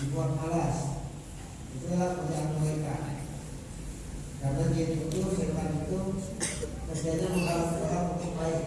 dibuat malas itulah pekerjaan mereka karena dia itu setan itu kerjanya menghalangi orang untuk baik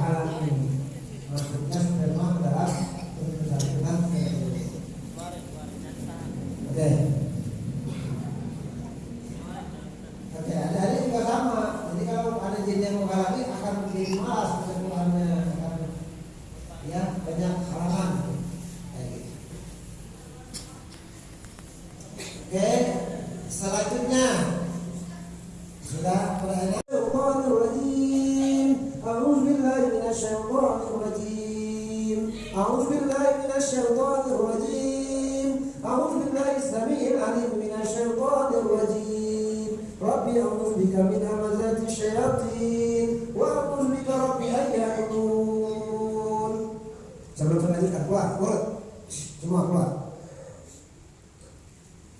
هذا الحين. ما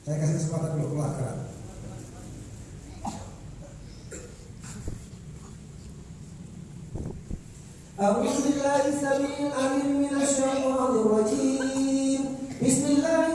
Saya kasih kesempatan dulu kebakaran. أعوذ بالله السميع العليم من الشيطان الرجيم بسم الله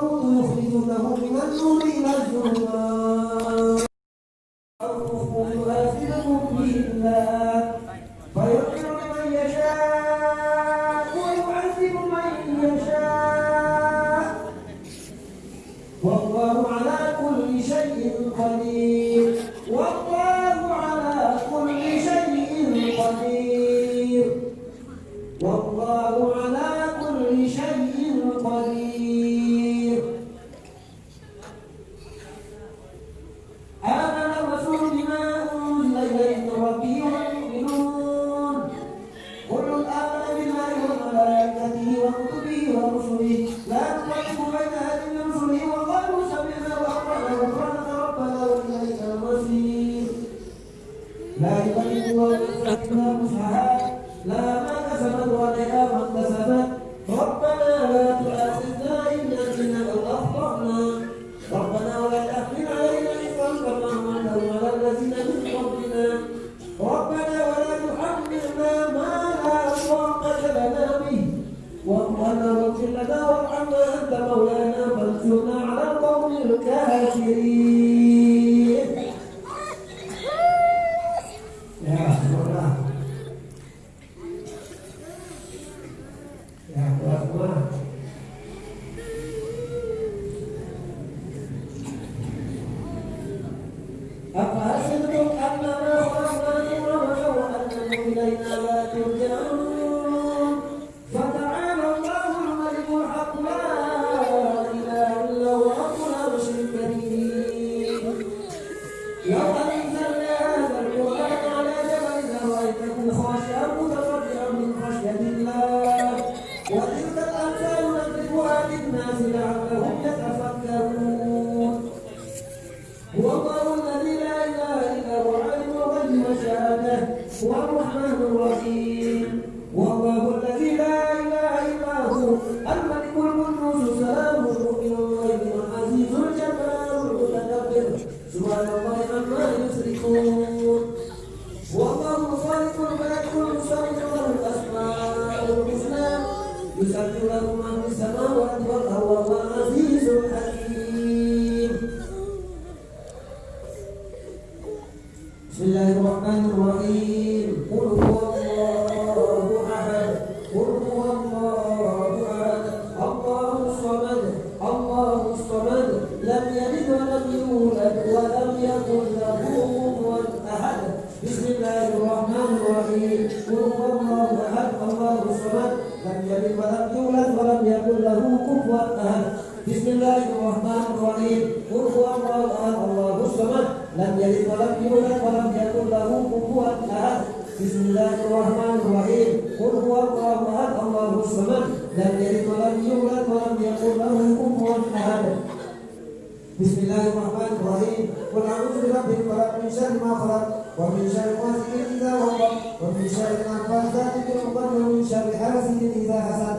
مخرج له من النور إلى الظلمات لا يكلف الله الا وسعها لا ما كسبت وعليها ما اكتسبت ربنا لا تؤاخذنا إن نسينا أو أخطأنا. ربنا ولا تحمل علينا اصرا كما حملته على الذين من قبلنا. ربنا ولا تحملنا ما لا طاقة لنا به. ربنا واغفر لنا وارحمنا أنت مولانا. فانصرنا على القوم الكافرين. بسم الله الرحمن الرحيم. قل هو الله احد قل هو الله احد الله الصمد. الله الصمد. لم يلد ولم يولد ولم يكن له كفوا أحد. بسم الله الرحمن الرحيم. قل هو الله احد الله الصمد. لم يلد ولم يولد ولم يكن له كفوا أحد. بسم الله الرحمن lam yalid walam yulad walam yakul lahu kufuwan ahad Bismillahirrahmanirrahim. Qul huwallahu ahad Allahu samad. Lam yalid walam yulad walam yakul lahu kufuwan ahad Bismillahirrahmanirrahim. Qul a'udzu birabbil falaq min syarri ma khalaq wa min syarri ghasiqin idza waqab wa min syarri nafathati fil 'uqad wa min syarri hasidin idza hasad.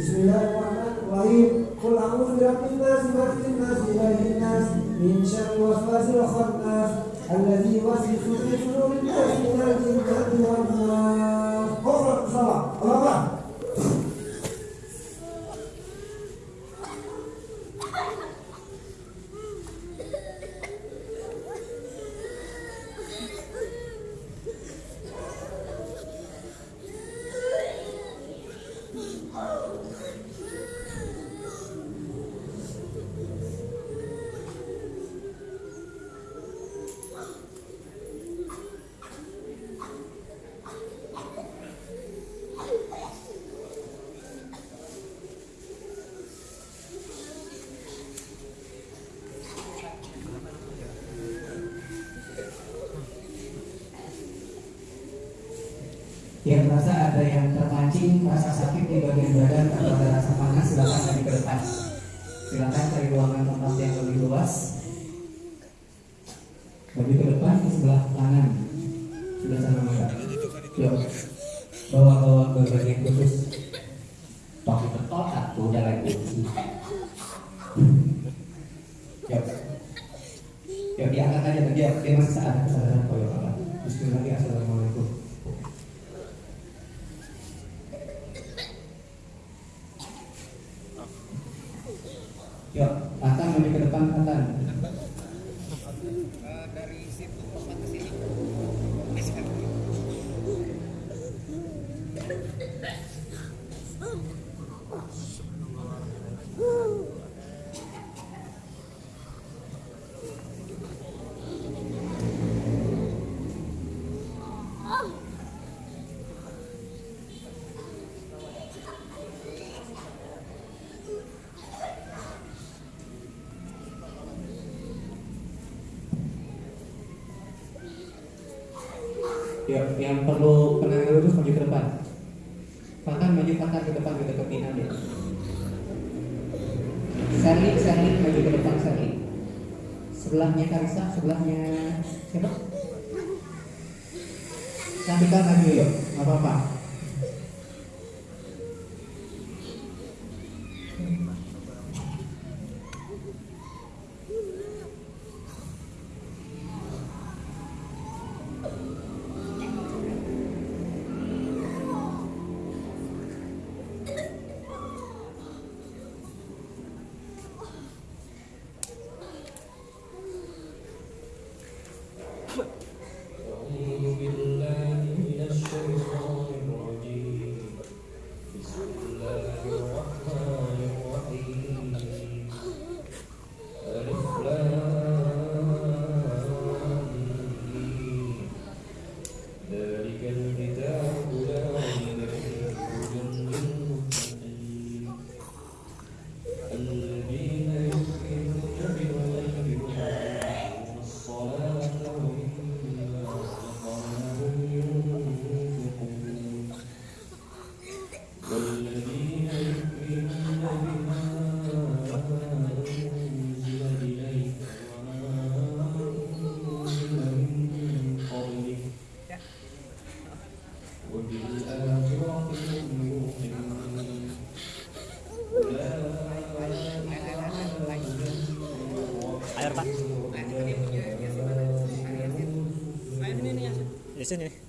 Bismillahirrahmanirrahim. Qul a'udzu birabbil nas malikin nas ilahin nas من شر وسواس الخناس الذي وفي في صدور الناس من الجنة والنار Yang merasa ada yang terpancing rasa sakit di bagian badan atau ada rasa panas silakan lari ke depan. Silakan cari ruangan tempat yang lebih luas. Bagi ke depan ke sebelah kanan. Sudah sana mata. Yuk. Bawa-bawa ke bagian khusus. Pakai betot atau udah lagi. Yuk. Yuk diangkat aja dia dia masih ada kesadaran kok ya Pak. Bismillahirrahmanirrahim. Assalamualaikum. Yuk, Atan lebih ke depan Atan. dari situ lompat ke sini. Yuk, yang perlu penanganan lurus maju ke depan. Fatan maju Fatan ke depan ke dekat Nina dia. Sherly, Sherly maju ke depan Sherly. Sebelahnya Karisa, sebelahnya siapa? Isn't it?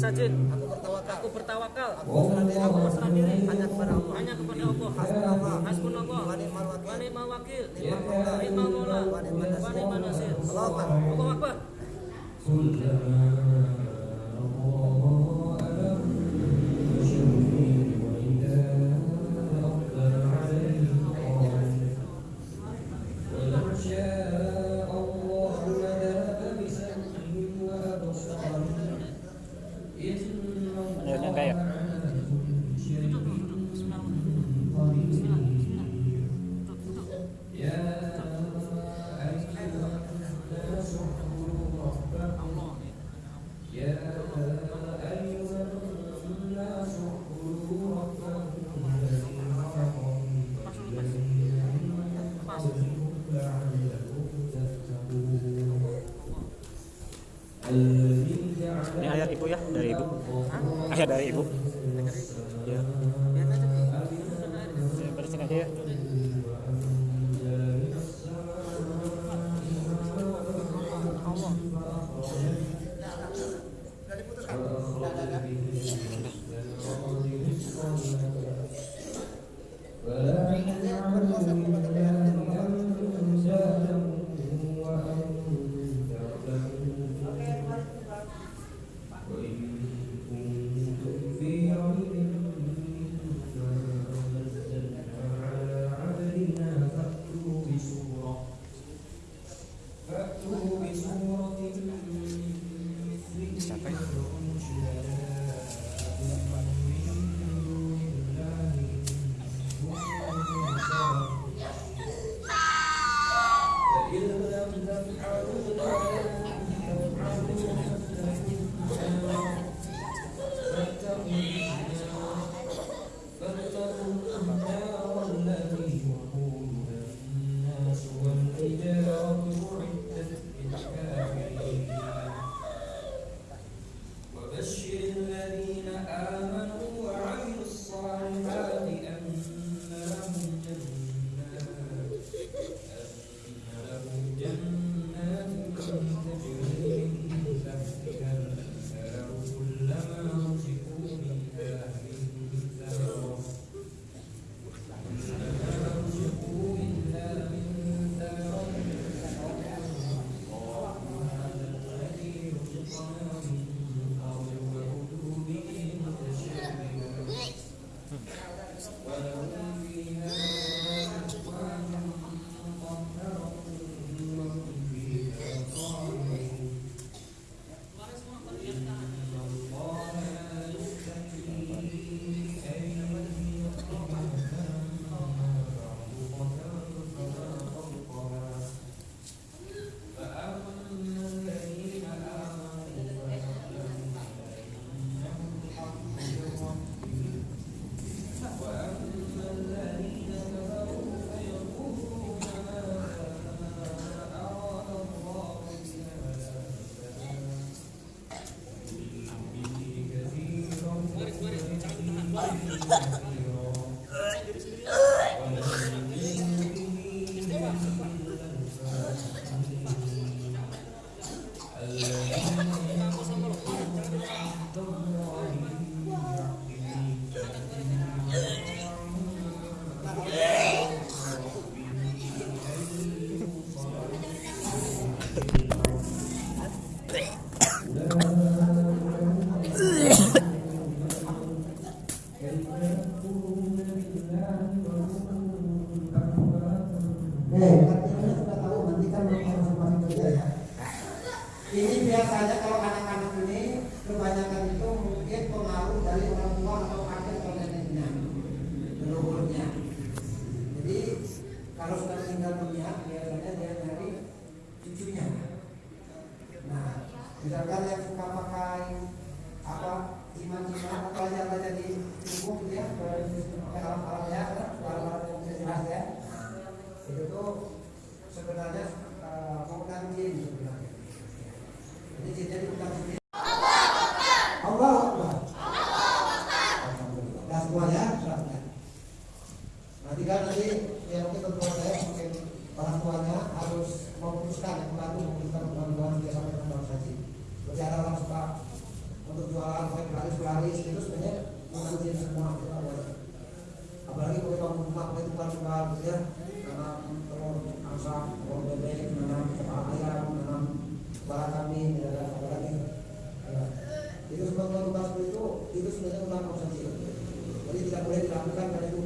sajid aku bertawakal aku bertawakal aku berserah diri aku berserah diri hanya kepada Allah hanya kepada Allah hasbunallah wa ni'mal wakil wa ni'mal wakil ni'mal maula wa ni'mal nasir Allahu akbar Allahu akbar Eh, artinya sudah tahu nanti kan harus masing kerja ya. Ini biasanya kalau anak-anak ini kebanyakan itu mungkin pengaruh dari orang tua atau kakek atau neneknya, leluhurnya. Jadi kalau sudah meninggal dunia biasanya dia nyari cucunya. Nah, misalkan yang suka pakai apa iman-iman atau aja-aja di tubuh gitu ya, pakai alat-alatnya, alat-alat yang bisa jelas ya itu tuh sebenarnya uh, bukan jin sebenarnya. Jadi jinnya itu bukan jin. Allah Akbar. Alhamdulillah. Nah semuanya syaratnya. Nanti kan nanti yang mungkin tentuan saya mungkin orang tuanya harus memutuskan yang membantu memutuskan bantuan saji. Berarti ada orang suka untuk jualan laris laris itu sebenarnya jin semua kita boleh. Apalagi kalau kita rumah suka gitu ya nanam telur angsa, telur bebek, nanam kepala ayam, nanam kepala kambing. Ya. Itu itu itu sebenarnya. Jadi tidak boleh dilakukan karena itu.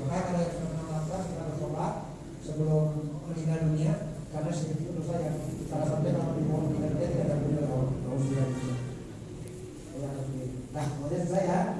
Makanya karena kita sebelum meninggal dunia karena sedikit itu saya salah satunya kalau dimohon meninggal dunia tidak ada meninggal dunia. Nah, kemudian saya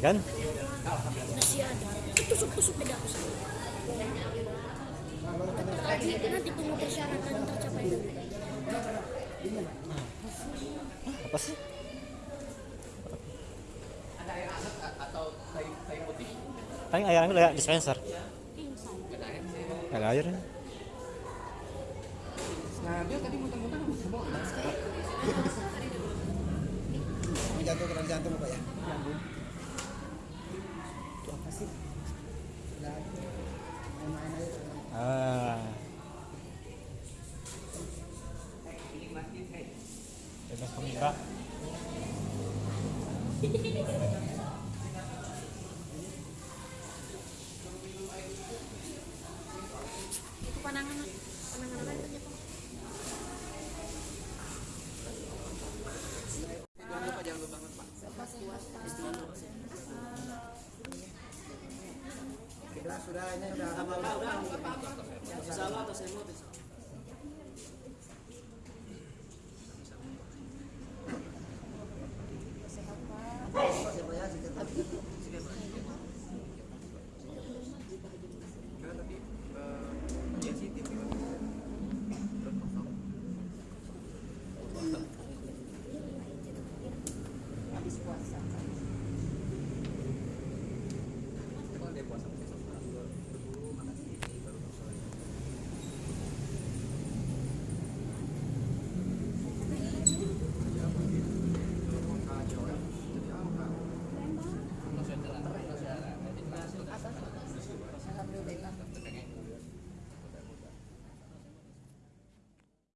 Kena kan? masih ada tusuk-tusuk beda lagi itu nanti tunggu persyaratan tercapai Apa sih? Paling air angin kayak dispenser. Ada air. Nah, dia tadi muter-muter semua. jatuh kena jantung Pak ya? Ah. Bebas pemirsa. Sudah, ini sudah. Udah, udah.